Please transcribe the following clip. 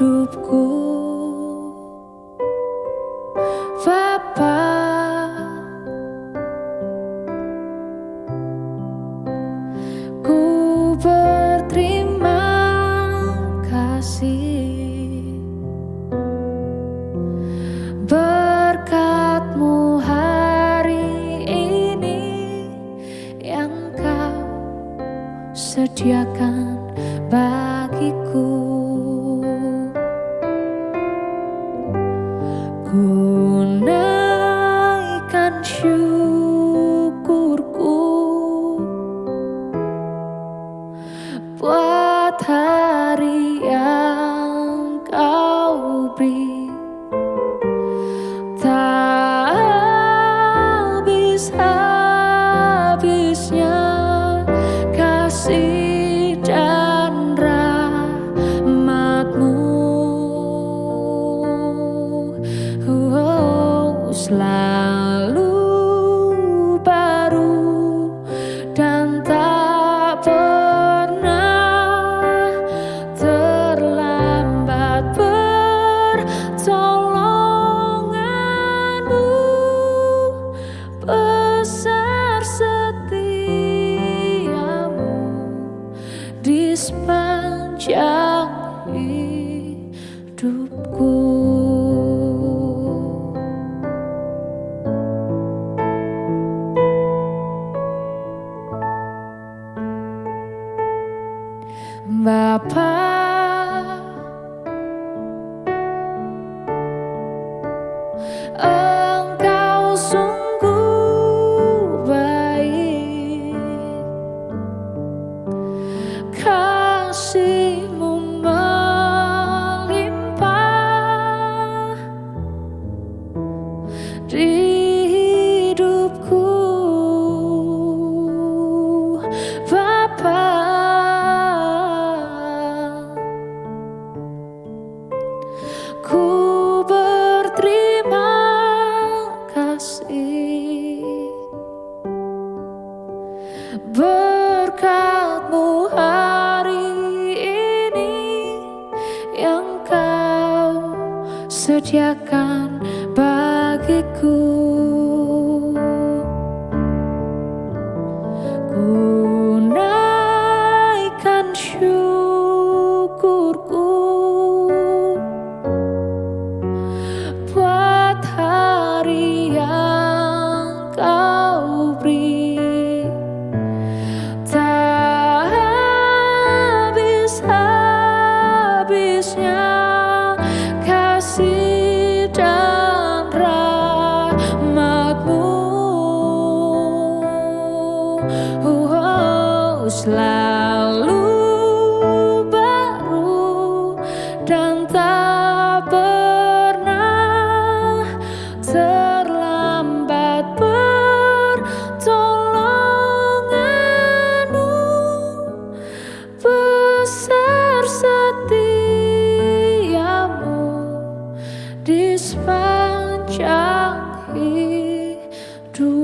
hidupku. Bapa. Ku berterima kasih. Berkatmu hari ini Yang kau sediakan bagiku Ku naikkan syukurku Buat sepanjang hidupku sediakan bagiku. Ku rahmatmu oh, selalu baru dan tak pernah terlambat pertolonganmu. Besar setiamu di sepanjang hidupku.